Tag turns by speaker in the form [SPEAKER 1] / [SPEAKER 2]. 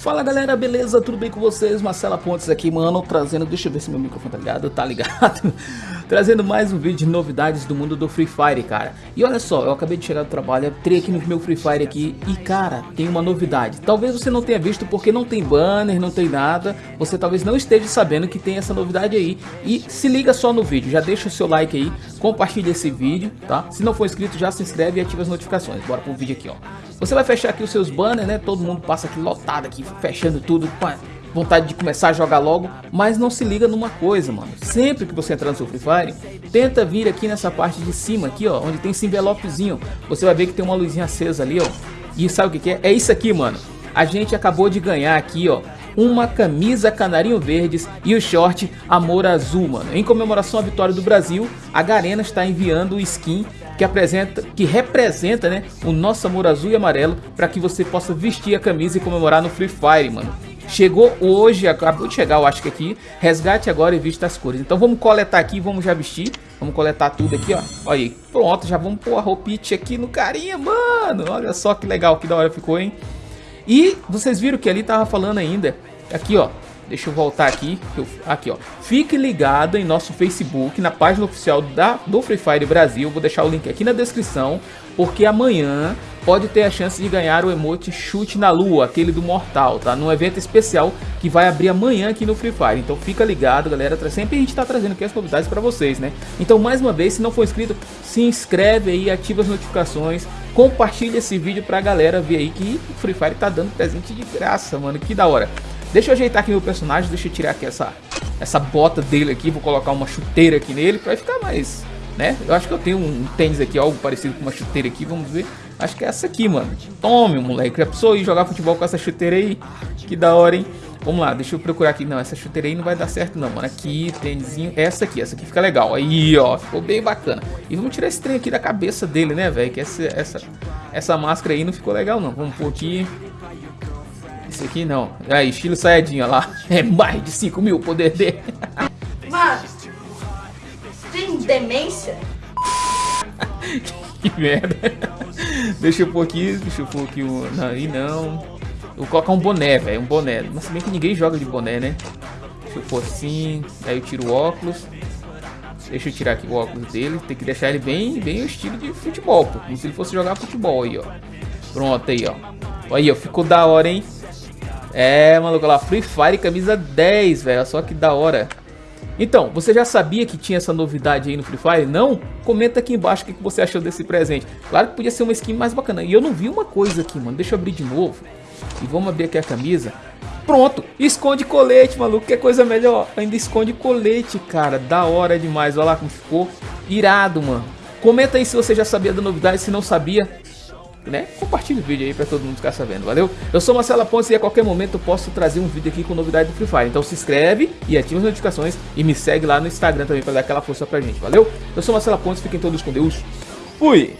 [SPEAKER 1] Fala galera, beleza? Tudo bem com vocês? Marcela Pontes aqui, mano, trazendo, deixa eu ver se meu microfone tá ligado, tá ligado? trazendo mais um vídeo de novidades do mundo do Free Fire, cara. E olha só, eu acabei de chegar do trabalho, entrei aqui no meu Free Fire aqui e, cara, tem uma novidade. Talvez você não tenha visto porque não tem banner, não tem nada, você talvez não esteja sabendo que tem essa novidade aí. E se liga só no vídeo, já deixa o seu like aí, compartilha esse vídeo, tá? Se não for inscrito, já se inscreve e ativa as notificações. Bora pro vídeo aqui, ó. Você vai fechar aqui os seus banners, né? Todo mundo passa aqui lotado aqui, fechando tudo, com vontade de começar a jogar logo, mas não se liga numa coisa, mano. Sempre que você entrar no seu Free Fire, tenta vir aqui nessa parte de cima aqui, ó, onde tem esse envelopezinho. Você vai ver que tem uma luzinha acesa ali, ó. E sabe o que, que é? É isso aqui, mano. A gente acabou de ganhar aqui, ó, uma camisa canarinho verdes e o short amor azul, mano. Em comemoração à vitória do Brasil, a Garena está enviando o skin que apresenta, que representa, né, o nosso amor azul e amarelo para que você possa vestir a camisa e comemorar no Free Fire, mano. Chegou hoje, acabou de chegar, eu acho que aqui. Resgate agora e vista as cores. Então vamos coletar aqui, vamos já vestir. Vamos coletar tudo aqui, ó. Olha aí, pronto, já vamos pôr a roupinha aqui no carinha, mano. Olha só que legal, que da hora ficou, hein? E vocês viram que ali tava falando ainda, aqui, ó. Deixa eu voltar aqui. Aqui, ó. Fique ligado em nosso Facebook, na página oficial da, do Free Fire Brasil. Vou deixar o link aqui na descrição, porque amanhã pode ter a chance de ganhar o emote chute na lua, aquele do mortal, tá? Num evento especial que vai abrir amanhã aqui no Free Fire. Então fica ligado, galera. Sempre a gente tá trazendo aqui as novidades para vocês, né? Então, mais uma vez, se não for inscrito, se inscreve aí, ativa as notificações, compartilha esse vídeo pra galera ver aí que o Free Fire tá dando presente de graça, mano. Que da hora. Deixa eu ajeitar aqui meu personagem, deixa eu tirar aqui essa, essa bota dele aqui, vou colocar uma chuteira aqui nele pra ficar mais, né? Eu acho que eu tenho um tênis aqui, algo parecido com uma chuteira aqui, vamos ver. Acho que é essa aqui, mano. Tome, moleque. Já precisou ir jogar futebol com essa chuteira aí? Que da hora, hein? Vamos lá, deixa eu procurar aqui. Não, essa chuteira aí não vai dar certo não, mano. Aqui, tênisinho. Essa aqui, essa aqui fica legal. Aí, ó, ficou bem bacana. E vamos tirar esse trem aqui da cabeça dele, né, velho? Que essa, essa, essa máscara aí não ficou legal, não. Vamos pôr aqui. Esse aqui não. É, estilo saiyajin, lá. É mais de 5 mil o poder dele.
[SPEAKER 2] Mano, tem demência?
[SPEAKER 1] que merda. Deixa eu pôr aqui, deixa eu pôr aqui o... Não, aí não. vou colocar um boné, velho, um boné. Mas se bem que ninguém joga de boné, né? Deixa eu pôr assim, aí eu tiro o óculos. Deixa eu tirar aqui o óculos dele. Tem que deixar ele bem, bem o estilo de futebol, pô. Como se ele fosse jogar futebol aí, ó. Pronto aí, ó. Aí, ó, ficou da hora, hein? É, maluco, lá, Free Fire camisa 10, velho, só que da hora. Então, você já sabia que tinha essa novidade aí no Free Fire? Não? Comenta aqui embaixo o que você achou desse presente. Claro que podia ser uma skin mais bacana. E eu não vi uma coisa aqui, mano. Deixa eu abrir de novo. E vamos abrir aqui a camisa. Pronto, esconde colete, maluco, que coisa melhor. Ainda esconde colete, cara. Da hora demais. Olha lá como ficou. Irado, mano. Comenta aí se você já sabia da novidade, se não sabia né? Compartilhe o vídeo aí pra todo mundo ficar sabendo, valeu? Eu sou Marcela Pontes e a qualquer momento eu posso trazer um vídeo aqui com novidade do Free Fire. Então se inscreve e ativa as notificações e me segue lá no Instagram também pra dar aquela força pra gente, valeu? Eu sou Marcela Pontes, fiquem todos com Deus. Fui!